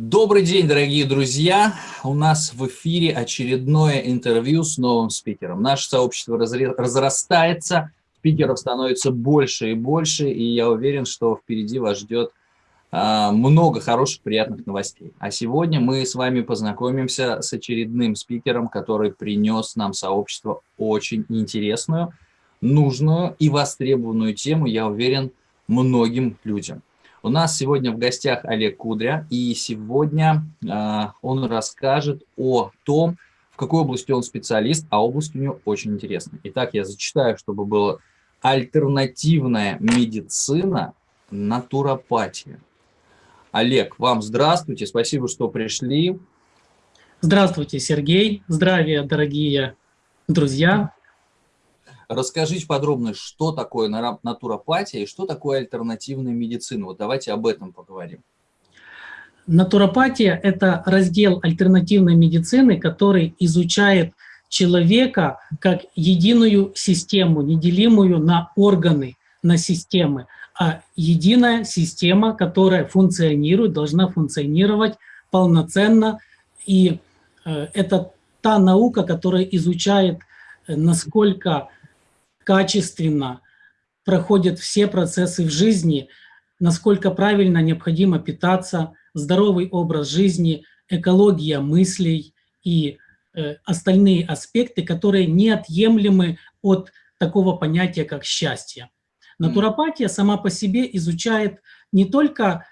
Добрый день, дорогие друзья! У нас в эфире очередное интервью с новым спикером. Наше сообщество разрастается, спикеров становится больше и больше, и я уверен, что впереди вас ждет а, много хороших, приятных новостей. А сегодня мы с вами познакомимся с очередным спикером, который принес нам сообщество очень интересную, нужную и востребованную тему, я уверен, многим людям. У нас сегодня в гостях Олег Кудря, и сегодня э, он расскажет о том, в какой области он специалист, а область у него очень интересная. Итак, я зачитаю, чтобы было альтернативная медицина, натуропатия. Олег, вам здравствуйте, спасибо, что пришли. Здравствуйте, Сергей. Здравия, дорогие друзья. Расскажите подробно, что такое натуропатия и что такое альтернативная медицина. Вот давайте об этом поговорим. Натуропатия – это раздел альтернативной медицины, который изучает человека как единую систему, неделимую на органы, на системы, а единая система, которая функционирует, должна функционировать полноценно. И э, это та наука, которая изучает, э, насколько качественно проходят все процессы в жизни, насколько правильно необходимо питаться, здоровый образ жизни, экология мыслей и э, остальные аспекты, которые неотъемлемы от такого понятия, как счастье. Натуропатия сама по себе изучает не только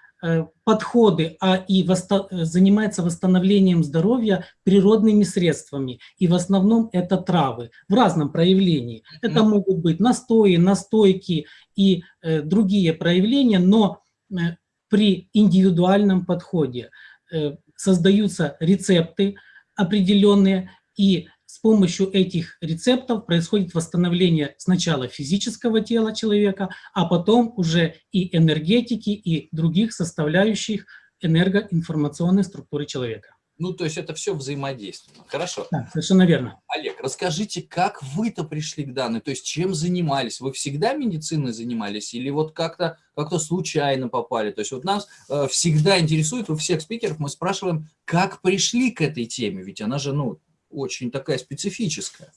подходы, а и восто занимается восстановлением здоровья природными средствами. И в основном это травы в разном проявлении. Это могут быть настои, настойки и э, другие проявления, но э, при индивидуальном подходе э, создаются рецепты определенные, и с помощью этих рецептов происходит восстановление сначала физического тела человека, а потом уже и энергетики, и других составляющих энергоинформационной структуры человека. Ну, то есть это все взаимодействие. Хорошо. Да, совершенно верно. Олег, расскажите, как вы-то пришли к данной? То есть чем занимались? Вы всегда медициной занимались или вот как-то как, -то, случайно попали? То есть вот нас э, всегда интересует, у всех спикеров мы спрашиваем, как пришли к этой теме? Ведь она же, ну, очень такая специфическая.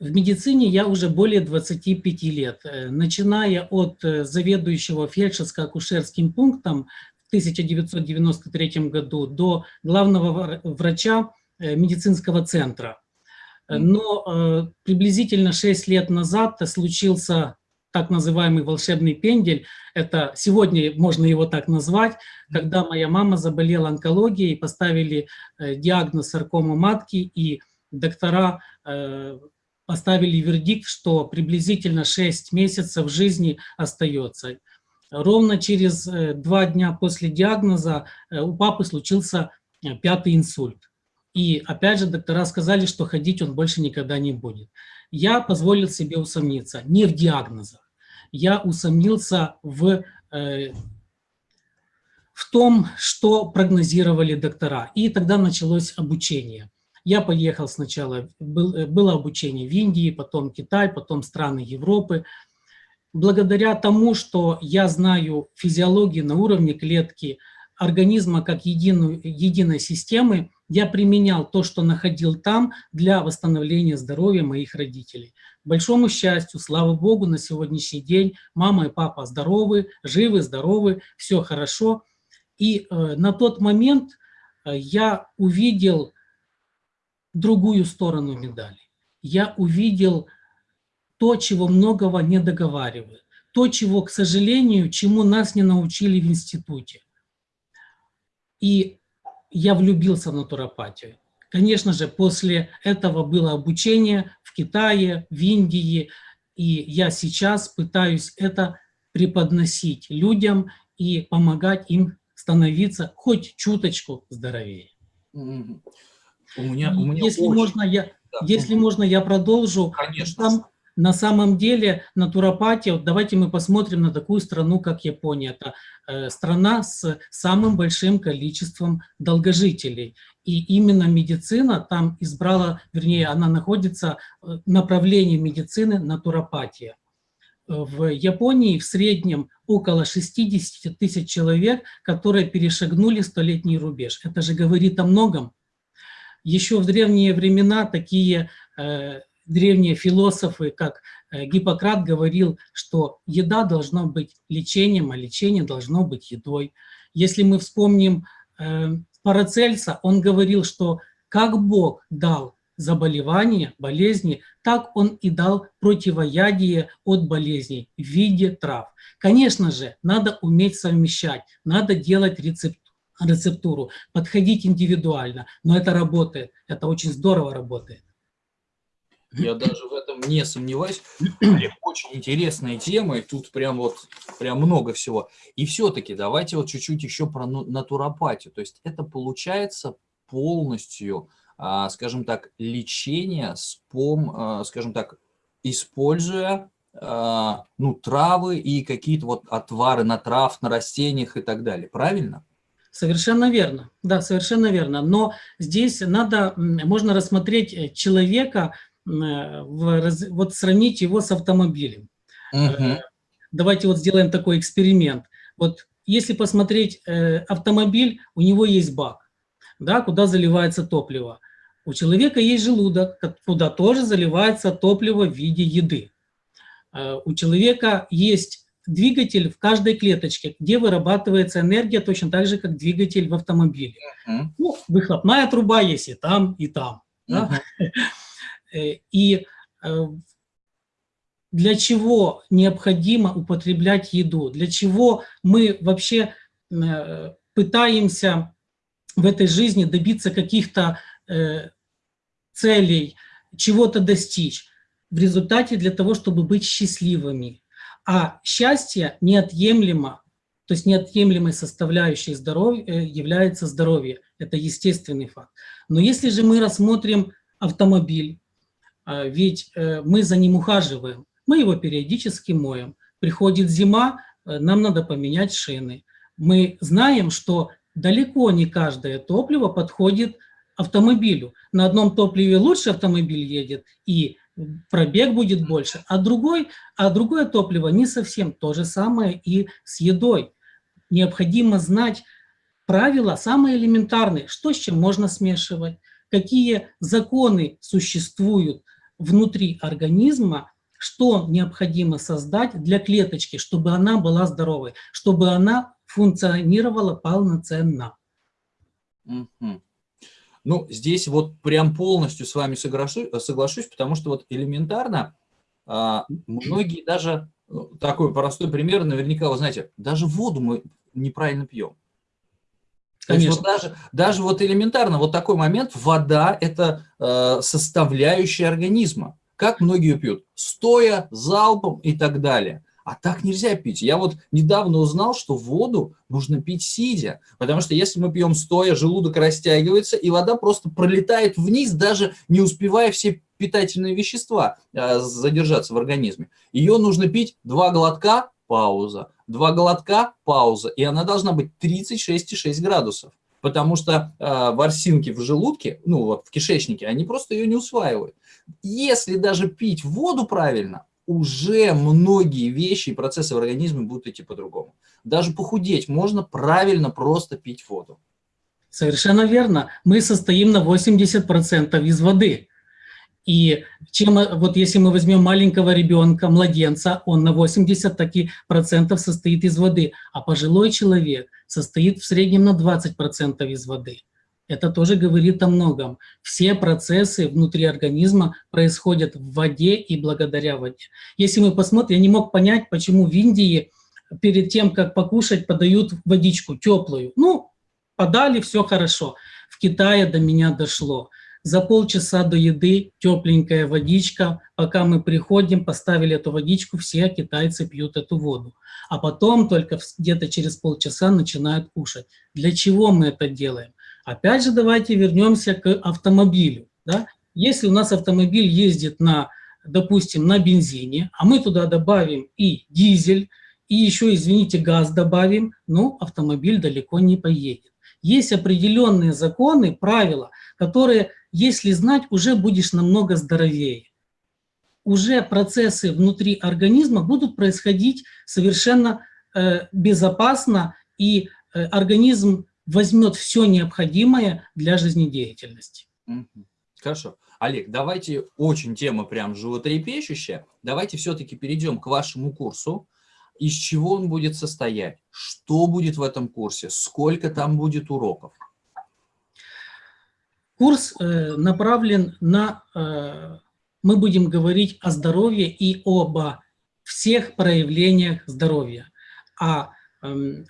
В медицине я уже более 25 лет, э, начиная от э, заведующего фельдшерско-акушерским пунктом в 1993 году до главного врача э, медицинского центра. Но приблизительно 6 лет назад случился так называемый волшебный пендель. Это сегодня можно его так назвать, когда моя мама заболела онкологией, поставили э, диагноз саркома матки, и доктора э, поставили вердикт, что приблизительно 6 месяцев жизни остается. Ровно через э, два дня после диагноза у папы случился пятый инсульт. И опять же доктора сказали, что ходить он больше никогда не будет. Я позволил себе усомниться не в диагнозах, я усомнился в, э, в том, что прогнозировали доктора. И тогда началось обучение. Я поехал сначала, был, э, было обучение в Индии, потом Китай, потом страны Европы. Благодаря тому, что я знаю физиологию на уровне клетки, организма как единую, единой системы, я применял то, что находил там для восстановления здоровья моих родителей большому счастью, слава Богу, на сегодняшний день мама и папа здоровы, живы, здоровы, все хорошо. И э, на тот момент э, я увидел другую сторону медали. Я увидел то, чего многого не договаривают, то, чего, к сожалению, чему нас не научили в институте. И я влюбился в натуропатию. Конечно же, после этого было обучение в Китае, в Индии, и я сейчас пытаюсь это преподносить людям и помогать им становиться хоть чуточку здоровее. У меня, у меня если очень... можно, я, да. если можно, я продолжу. Конечно. Там на самом деле натуропатия, вот давайте мы посмотрим на такую страну, как Япония. Это э, страна с самым большим количеством долгожителей. И именно медицина там избрала, вернее, она находится э, направлении медицины натуропатия. в Японии в среднем около 60 тысяч человек, которые перешагнули столетний рубеж. Это же говорит о многом. Еще в древние времена такие э, древние философы, как э, Гиппократ, говорил, что еда должна быть лечением, а лечение должно быть едой. Если мы вспомним э, Парацельса, он говорил, что как Бог дал заболевания, болезни, так он и дал противоядие от болезней в виде трав. Конечно же, надо уметь совмещать, надо делать рецепт, рецептуру, подходить индивидуально, но это работает, это очень здорово работает. Я даже в этом не сомневаюсь. Очень интересная тема, и тут прям вот прям много всего. И все-таки давайте вот чуть-чуть еще про натуропатию. То есть это получается полностью а, скажем так, лечение с пом, а, скажем так, используя а, ну, травы и какие-то вот отвары на трав, на растениях и так далее. Правильно? Совершенно верно. Да, совершенно верно. Но здесь надо, можно рассмотреть э, человека, вот сравнить его с автомобилем. Угу. Давайте вот сделаем такой эксперимент. Вот если посмотреть автомобиль, у него есть бак да, куда заливается топливо. У человека есть желудок, куда тоже заливается топливо в виде еды. Э, у человека есть двигатель в каждой клеточке, где вырабатывается энергия точно так же, как двигатель в автомобиле. Uh -huh. Ну, выхлопная труба есть и там, и там. Uh -huh. да? И э, для чего необходимо употреблять еду? Для чего мы вообще э, пытаемся в этой жизни добиться каких-то э, целей, чего-то достичь. В результате для того, чтобы быть счастливыми. А счастье неотъемлемо, то есть неотъемлемой составляющей здоровья э, является здоровье. Это естественный факт. Но если же мы рассмотрим автомобиль, э, ведь э, мы за ним ухаживаем, мы его периодически моем. Приходит зима, нам надо поменять шины. Мы знаем, что далеко не каждое топливо подходит автомобилю. На одном топливе лучше автомобиль едет, и пробег будет больше, а, другой, а другое топливо не совсем то же самое и с едой. Необходимо знать правила самые элементарные, что с чем можно смешивать, какие законы существуют внутри организма, что необходимо создать для клеточки, чтобы она была здоровой, чтобы она функционировала полноценно. Mm Ну, здесь вот прям полностью с вами соглашусь, соглашусь потому что вот элементарно а, многие даже, ну, такой простой пример, наверняка вы знаете, даже воду мы неправильно пьем. Конечно. вот даже, даже вот элементарно, вот такой момент, вода – это э, составляющая организма. Как многие пьют? Стоя, залпом и так далее. А так нельзя пить. Я вот недавно узнал, что воду нужно пить сидя, потому что если мы пьем стоя, желудок растягивается, и вода просто пролетает вниз, даже не успевая все питательные вещества э, задержаться в организме. Ее нужно пить два глотка, пауза, два глотка, пауза, и она должна быть 36,6 градусов, потому что э, ворсинки в желудке, ну вот в кишечнике, они просто ее не усваивают. Если даже пить воду правильно, уже многие вещи и процессы в организме будут идти по-другому. Даже похудеть можно правильно просто пить воду. Совершенно верно. Мы состоим на 80% из воды. И чем, вот если мы возьмем маленького ребенка, младенца, он на 80 таки процентов состоит из воды, а пожилой человек состоит в среднем на 20% из воды. Это тоже говорит о многом. Все процессы внутри организма происходят в воде и благодаря воде. Если мы посмотрим, я не мог понять, почему в Индии перед тем, как покушать, подают водичку теплую. Ну, подали, все хорошо. В Китае до меня дошло. За полчаса до еды тепленькая водичка. Пока мы приходим, поставили эту водичку, все китайцы пьют эту воду. А потом только где-то через полчаса начинают кушать. Для чего мы это делаем? Опять же, давайте вернемся к автомобилю. Да? Если у нас автомобиль ездит на, допустим, на бензине, а мы туда добавим и дизель, и еще, извините, газ добавим, ну, автомобиль далеко не поедет. Есть определенные законы, правила, которые, если знать, уже будешь намного здоровее. уже процессы внутри организма будут происходить совершенно э, безопасно, и э, организм возьмет все необходимое для жизнедеятельности. Хорошо. Олег, давайте, очень тема прям животрепещущая, давайте все-таки перейдем к вашему курсу. Из чего он будет состоять? Что будет в этом курсе? Сколько там будет уроков? Курс э, направлен на... Э, мы будем говорить о здоровье и об всех проявлениях здоровья. А э,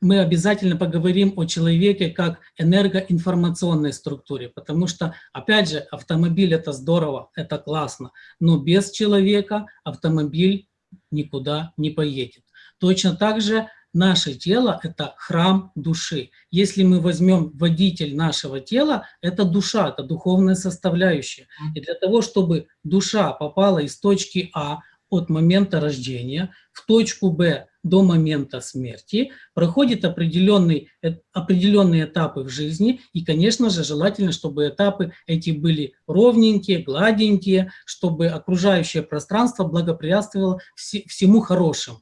мы обязательно поговорим о человеке как энергоинформационной структуре, потому что, опять же, автомобиль – это здорово, это классно, но без человека автомобиль никуда не поедет. Точно так же наше тело – это храм души. Если мы возьмем водитель нашего тела, это душа, это духовная составляющая. И для того, чтобы душа попала из точки А от момента рождения в точку Б до момента смерти, проходит определенный, э, определенные этапы в жизни, и, конечно же, желательно, чтобы этапы эти были ровненькие, гладенькие, чтобы окружающее пространство благоприятствовало всему хорошему.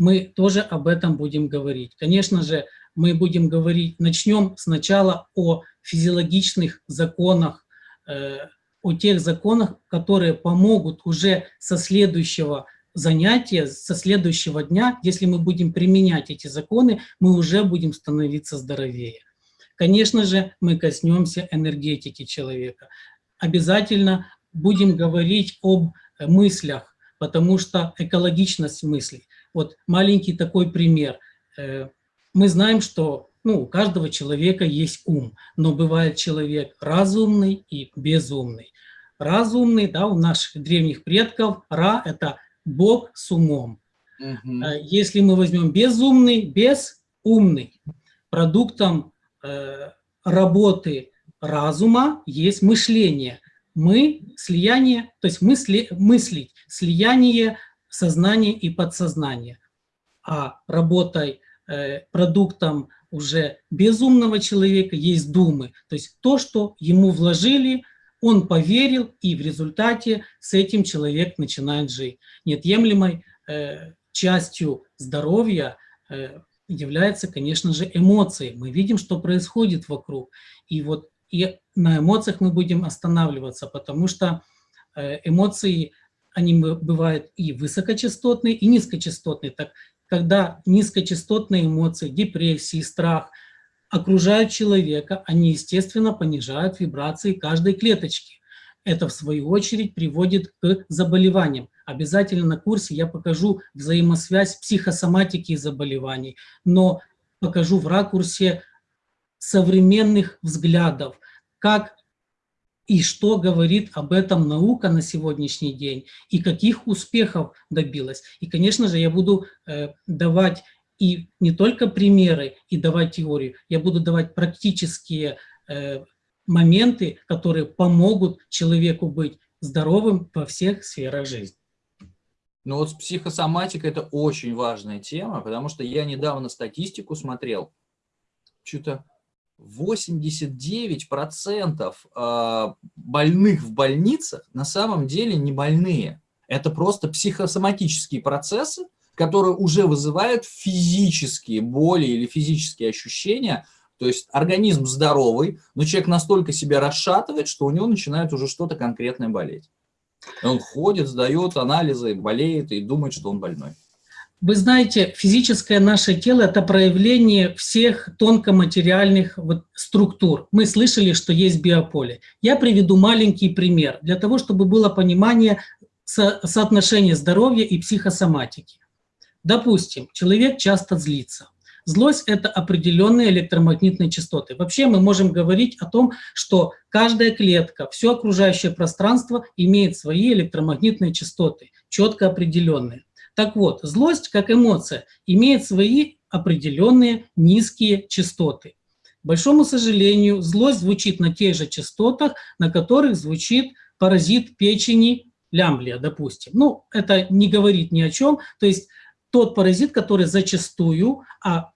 Мы тоже об этом будем говорить. Конечно же, мы будем говорить, начнем сначала о физиологичных законах, э, о тех законах, которые помогут уже со следующего занятия со следующего дня, если мы будем применять эти законы, мы уже будем становиться здоровее. Конечно же, мы коснемся энергетики человека. Обязательно будем говорить об мыслях, потому что экологичность мыслей. Вот маленький такой пример. Э, мы знаем, что ну, у каждого человека есть ум, но бывает человек разумный и безумный. Разумный, да, у наших древних предков, Ра – это Бог с умом. Угу. Если мы возьмем безумный, безумный, продуктом э, работы разума есть мышление. Мы слияние, то есть мысли, мыслить, слияние сознания и подсознания. А работой, э, продуктом уже безумного человека есть думы, то есть то, что ему вложили – он поверил, и в результате с этим человек начинает жить. Неотъемлемой э, частью здоровья э, является, конечно же, эмоции. Мы видим, что происходит вокруг. И вот и на эмоциях мы будем останавливаться, потому что эмоции, они бывают и высокочастотные, и низкочастотные. Так, когда низкочастотные эмоции, депрессии, страх – окружают человека, они, естественно, понижают вибрации каждой клеточки. Это, в свою очередь, приводит к заболеваниям. Обязательно на курсе я покажу взаимосвязь психосоматики и заболеваний, но покажу в ракурсе современных взглядов, как и что говорит об этом наука на сегодняшний день, и каких успехов добилась. И, конечно же, я буду э, давать и не только примеры и давать теорию, я буду давать практические э, моменты, которые помогут человеку быть здоровым во всех сферах жизни. Ну вот психосоматика – это очень важная тема, потому что я недавно статистику смотрел, что-то 89% а, больных в больницах на самом деле не больные. Это просто психосоматические процессы, которые уже вызывают физические боли или физические ощущения, то есть организм здоровый, но человек настолько себя расшатывает, что у него начинает уже что-то конкретное болеть. Он ходит, сдает анализы, болеет и думает, что он больной. Вы знаете, физическое наше тело – это проявление всех тонкоматериальных вот структур. Мы слышали, что есть биополе. Я приведу маленький пример, для того, чтобы было понимание со соотношения здоровья и психосоматики. Допустим, человек часто злится. Злость – это определенные электромагнитные частоты. Вообще мы можем говорить о том, что каждая клетка, все окружающее пространство имеет свои электромагнитные частоты, четко определенные. Так вот, злость, как эмоция, имеет свои определенные низкие частоты. К большому сожалению, злость звучит на тех же частотах, на которых звучит паразит печени лямблия, допустим. Ну, это не говорит ни о чем. То есть тот паразит, который зачастую, а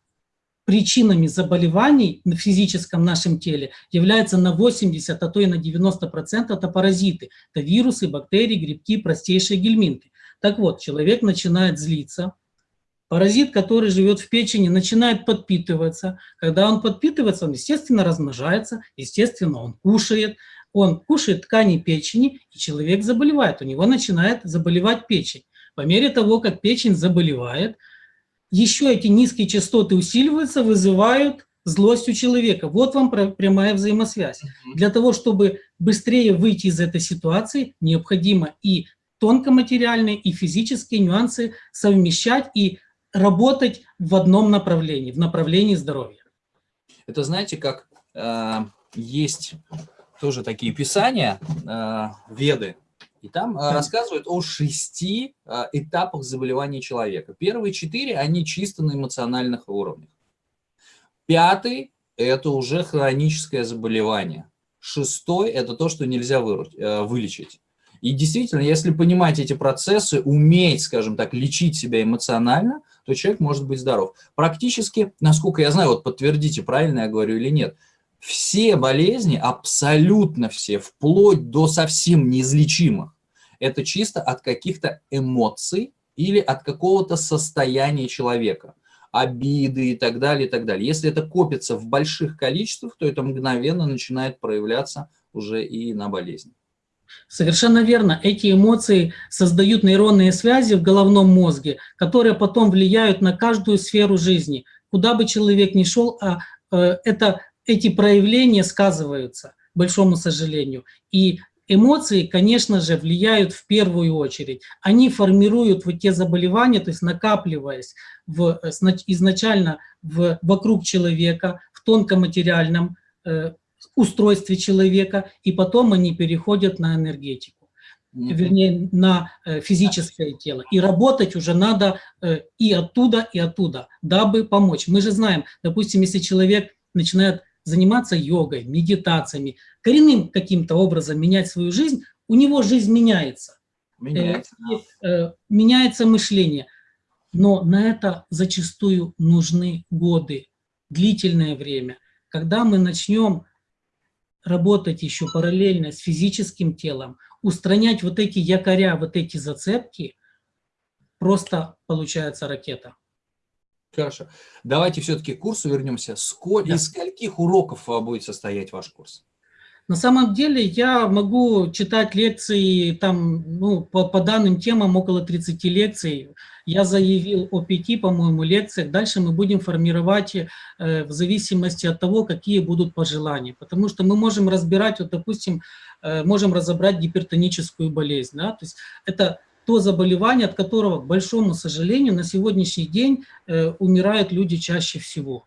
причинами заболеваний в физическом нашем теле является на 80, а то и на 90% это паразиты. Это вирусы, бактерии, грибки, простейшие гельминты. Так вот, человек начинает злиться, Паразит, который живет в печени, начинает подпитываться. Когда он подпитывается, он, естественно, размножается, естественно, он кушает. Он кушает ткани печени, и человек заболевает. У него начинает заболевать печень. По мере того, как печень заболевает, еще эти низкие частоты усиливаются, вызывают злость у человека. Вот вам прямая взаимосвязь. Для того, чтобы быстрее выйти из этой ситуации, необходимо и тонкоматериальные, и физические нюансы совмещать и работать в одном направлении, в направлении здоровья. Это знаете, как э, есть тоже такие писания, э, веды, и там э, рассказывают о шести э, этапах заболевания человека. Первые четыре, они чисто на эмоциональных уровнях. Пятый – это уже хроническое заболевание. Шестой – это то, что нельзя э, вылечить. И действительно, если понимать эти процессы, уметь, скажем так, лечить себя эмоционально, то человек может быть здоров. Практически, насколько я знаю, вот подтвердите, правильно я говорю или нет, все болезни, абсолютно все, вплоть до совсем неизлечимых, это чисто от каких-то эмоций или от какого-то состояния человека обиды и так далее, и так далее. Если это копится в больших количествах, то это мгновенно начинает проявляться уже и на болезни. Совершенно верно. Эти эмоции создают нейронные связи в головном мозге, которые потом влияют на каждую сферу жизни. Куда бы человек ни шел, а, э, это, эти проявления сказываются, большому сожалению. И эмоции, конечно же, влияют в первую очередь. Они формируют вот те заболевания, то есть накапливаясь в, э, изначально в, вокруг человека, в тонкоматериальном э, устройстве человека, и потом они переходят на энергетику, вернее, на э, физическое тело. И работать уже надо э, и оттуда, и оттуда, дабы помочь. Мы же знаем, допустим, если человек начинает заниматься йогой, медитациями, коренным каким-то образом менять свою жизнь, у него жизнь меняется. Меняется, э, меняется мышление. Но на это зачастую нужны годы, длительное время. Когда мы начнем работать еще параллельно с физическим телом, устранять вот эти якоря, вот эти зацепки, просто получается ракета. Хорошо. Давайте все-таки к курсу вернемся. Сколь, да. Из скольких уроков будет состоять ваш курс? На самом деле я могу читать лекции там, ну, по, по данным темам около 30 лекций. Я заявил о пяти, по-моему, лекциях. Дальше мы будем формировать э, в зависимости от того, какие будут пожелания. Потому что мы можем разбирать, вот, допустим, э, можем разобрать гипертоническую болезнь. Да? То есть это то заболевание, от которого, к большому сожалению, на сегодняшний день э, умирают люди чаще всего.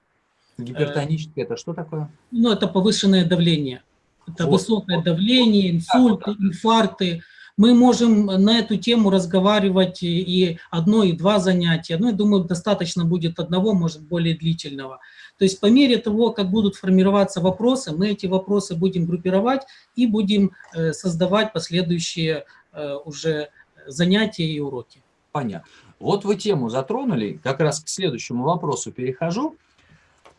Гипертоническое – это что такое? Ну, это повышенное давление. Это вот, высокое давление, инсульты, инфаркты. Мы можем на эту тему разговаривать и одно, и два занятия. Ну, я думаю, достаточно будет одного, может, более длительного. То есть по мере того, как будут формироваться вопросы, мы эти вопросы будем группировать и будем э, создавать последующие э, уже занятия и уроки. Понятно. Вот вы тему затронули, как раз к следующему вопросу перехожу.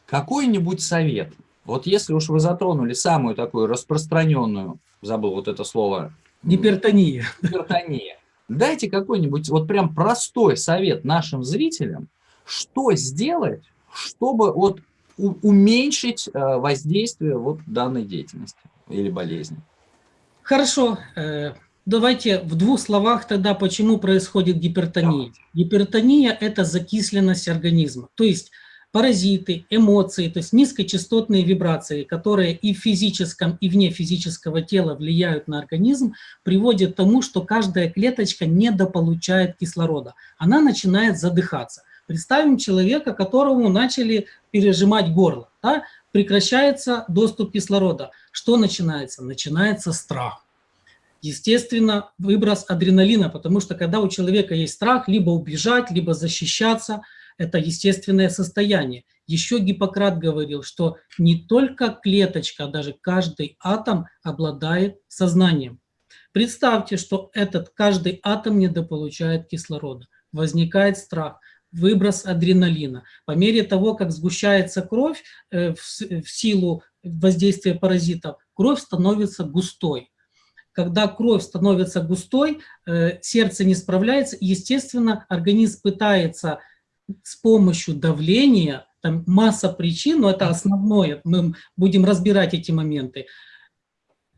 Какой-нибудь совет – вот если уж вы затронули самую такую распространенную, забыл вот это слово. Гипертония. Гипертония. Дайте какой-нибудь вот прям простой совет нашим зрителям, что сделать, чтобы вот уменьшить э, воздействие вот данной деятельности или болезни. Хорошо. Э, давайте в двух словах тогда, почему происходит гипертония. Давайте. Гипертония – это закисленность организма. То есть паразиты, эмоции, то есть низкочастотные вибрации, которые и в физическом, и вне физического тела влияют на организм, приводят к тому, что каждая клеточка недополучает кислорода. Она начинает задыхаться. Представим человека, которому начали пережимать горло. Да? Прекращается доступ кислорода. Что начинается? Начинается страх. Естественно, выброс адреналина, потому что когда у человека есть страх, либо убежать, либо защищаться – это естественное состояние. Еще Гиппократ говорил, что не только клеточка, а даже каждый атом обладает сознанием. Представьте, что этот каждый атом недополучает кислорода. Возникает страх. выброс адреналина. По мере того, как сгущается кровь э, в, в силу воздействия паразитов, кровь становится густой. Когда кровь становится густой, э, сердце не справляется, естественно, организм пытается с помощью давления, там масса причин, но это основное, мы будем разбирать эти моменты,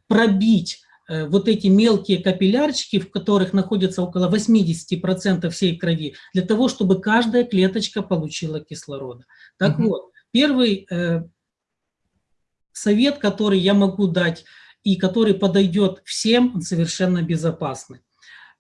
пробить Э, вот эти мелкие капиллярчики, в которых находится около 80% всей крови, для того, чтобы каждая клеточка получила кислорода. Так угу. вот, первый э, совет, который я могу дать и который подойдет всем, он совершенно безопасный.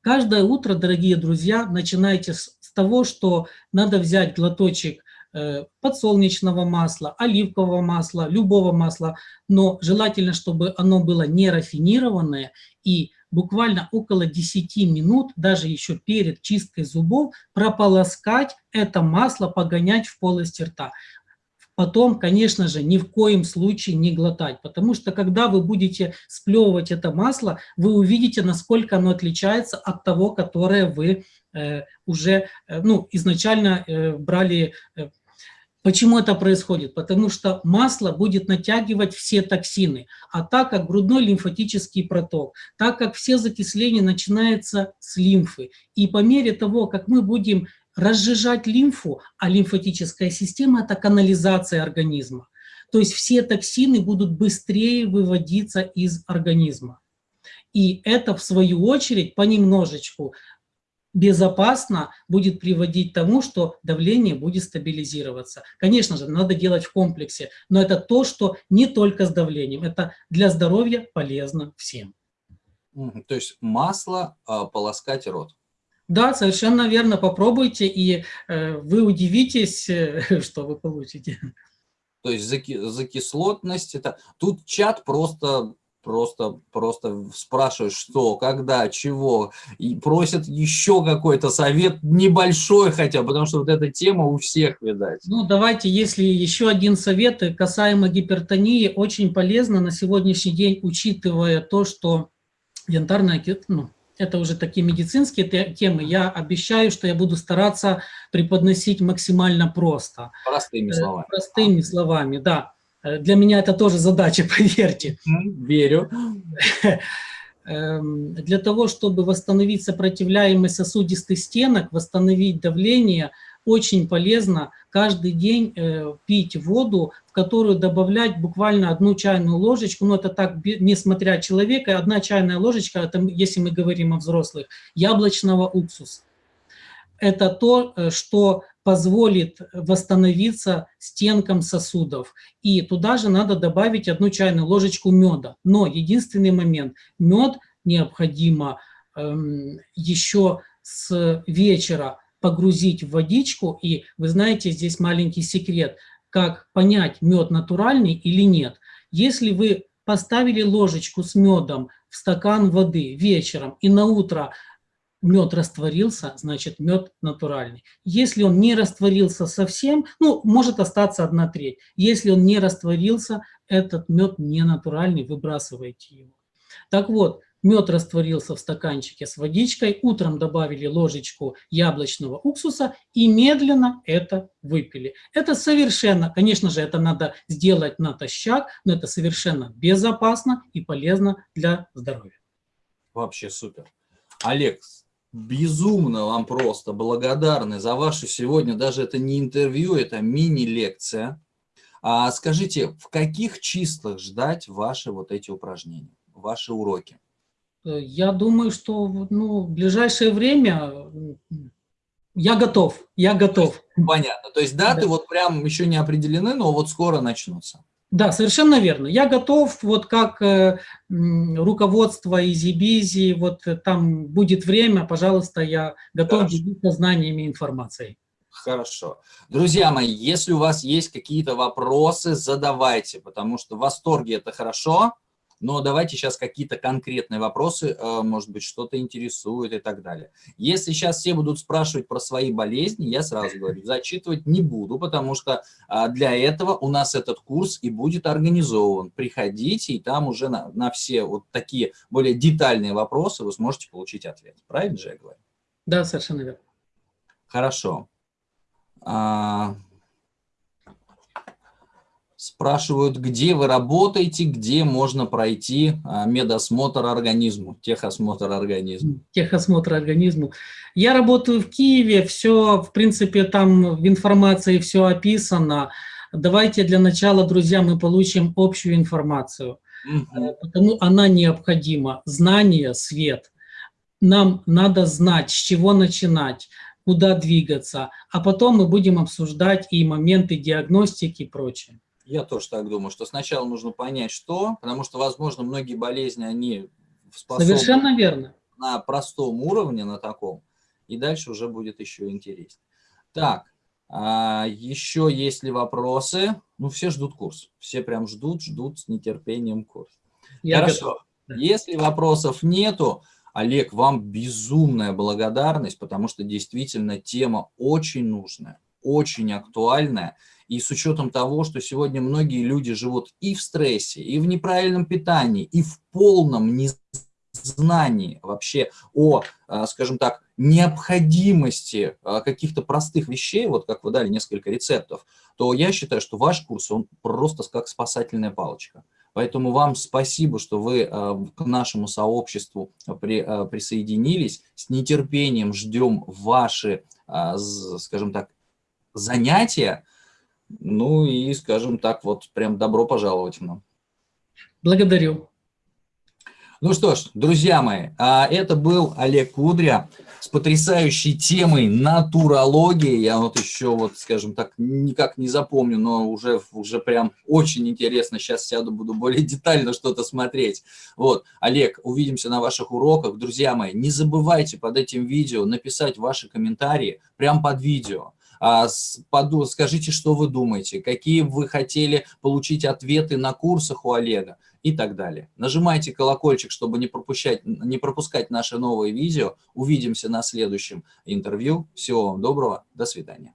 Каждое утро, дорогие друзья, начинайте с, с того, что надо взять глоточек Э, подсолнечного масла, оливкового масла, любого масла, но желательно, чтобы оно было не рафинированное и буквально около 10 минут, даже еще перед чисткой зубов, прополоскать это масло, погонять в полости рта. Потом, конечно же, ни в коем случае не глотать, потому что когда вы будете сплевывать это масло, вы увидите, насколько оно отличается от того, которое вы уже э, ну, изначально э, брали э, Почему это происходит? Потому что масло будет натягивать все токсины, а так как грудной лимфатический проток, так как все закисления начинаются с лимфы, и по мере того, как мы будем разжижать лимфу, а лимфатическая система – это канализация организма, то есть все токсины будут быстрее выводиться из организма. И это, в свою очередь, понемножечку безопасно будет приводить к тому, что давление будет стабилизироваться. Конечно же, надо делать в комплексе, но это то, что не только с давлением, это для здоровья полезно всем. То есть масло э, полоскать рот. Да, совершенно верно, попробуйте, и э, вы удивитесь, э, что вы получите. То есть заки, закислотность, это тут чат просто просто, просто спрашивают, что, когда, чего, и просят еще какой-то совет небольшой хотя, потому что вот эта тема у всех, видать. Ну, давайте, если еще один совет касаемо гипертонии, очень полезно на сегодняшний день, учитывая то, что янтарная, ну, это уже такие медицинские темы, я обещаю, что я буду стараться преподносить максимально просто. Простыми словами. Простыми словами, да. Э, для меня это тоже задача, поверьте. Верю. Эм, для того, чтобы восстановить сопротивляемость сосудистых стенок, восстановить давление, очень полезно каждый день э, пить воду, в которую добавлять буквально одну чайную ложечку, но это так, несмотря человека, одна чайная ложечка, это, если мы говорим о взрослых, яблочного уксуса. Это то, э, что позволит восстановиться стенкам сосудов. И туда же надо добавить одну чайную ложечку меда. Но единственный момент, мед необходимо эм, еще с вечера погрузить в водичку. И вы знаете, здесь маленький секрет, как понять, мед натуральный или нет. Если вы поставили ложечку с медом в стакан воды вечером и на утро мед растворился, значит мед натуральный. Если он не растворился совсем, ну, может остаться одна треть. Если он не растворился, этот мед не натуральный, выбрасывайте его. Так вот, мед растворился в стаканчике с водичкой, утром добавили ложечку яблочного уксуса и медленно это выпили. Это совершенно, конечно же, это надо сделать натощак, но это совершенно безопасно и полезно для здоровья. Вообще супер. Алекс безумно вам просто благодарны за вашу сегодня, даже это не интервью, это мини-лекция. А скажите, в каких числах ждать ваши вот эти упражнения, ваши уроки? Э, я думаю, что ну, в ближайшее время я готов, я готов. Понятно, то есть даты да. вот прям еще не определены, но вот скоро начнутся. Да, совершенно верно. Я готов, вот как э, руководство Easy Busy, вот э, там будет время, пожалуйста, я готов Хорошо. делиться знаниями и информацией. Хорошо. Друзья мои, если у вас есть какие-то вопросы, задавайте, потому что в восторге это хорошо, но давайте сейчас какие-то конкретные вопросы, э, может быть, что-то интересует и так далее. Если сейчас все будут спрашивать про свои болезни, я сразу говорю, зачитывать не буду, потому что а, для этого у нас этот курс и будет организован. Приходите, и там уже на, на все вот такие более детальные вопросы вы сможете получить ответ. Правильно же я говорю? Да, совершенно верно. Хорошо. Спрашивают, где вы работаете, где можно пройти а, медосмотр организму, техосмотр организму. Техосмотр организму. Я работаю в Киеве, все, в принципе, там в информации все описано. Давайте для начала, друзья, мы получим общую информацию. Угу. Потому она необходима. Знание, свет. Нам надо знать, с чего начинать, куда двигаться, а потом мы будем обсуждать и моменты диагностики и прочее. Я тоже так думаю, что сначала нужно понять, что, потому что, возможно, многие болезни, они способны Совершенно верно. на простом уровне, на таком, и дальше уже будет еще интереснее. Так, а, еще есть ли вопросы? Ну, все ждут курс. Все прям ждут, ждут с нетерпением курс. Я Хорошо. Готов. Если вопросов нету, Олег, вам безумная благодарность, потому что действительно тема очень нужная, очень актуальная. И с учетом того, что сегодня многие люди живут и в стрессе, и в неправильном питании, и в полном незнании вообще о, а, скажем так, необходимости а, каких-то простых вещей, вот как вы дали несколько рецептов, то я считаю, что ваш курс, он просто как спасательная палочка. Поэтому вам спасибо, что вы а, к нашему сообществу при, присоединились. С нетерпением ждем ваши, скажем так, занятия. Ну и, скажем так, вот прям добро пожаловать нам. Благодарю. Ну что ж, друзья мои, а это был Олег Кудря с потрясающей темой натурологии. Я вот еще, вот, скажем так, никак не запомню, но уже, уже прям очень интересно. Сейчас сяду, буду более детально что-то смотреть. Вот, Олег, увидимся на ваших уроках. Друзья мои, не забывайте под этим видео написать ваши комментарии прямо под видео. А, скажите, что вы думаете, какие вы хотели получить ответы на курсах у Олега и так далее. Нажимайте колокольчик, чтобы не, пропускать, не пропускать наши новые видео. Увидимся на следующем интервью. Всего вам доброго, до свидания.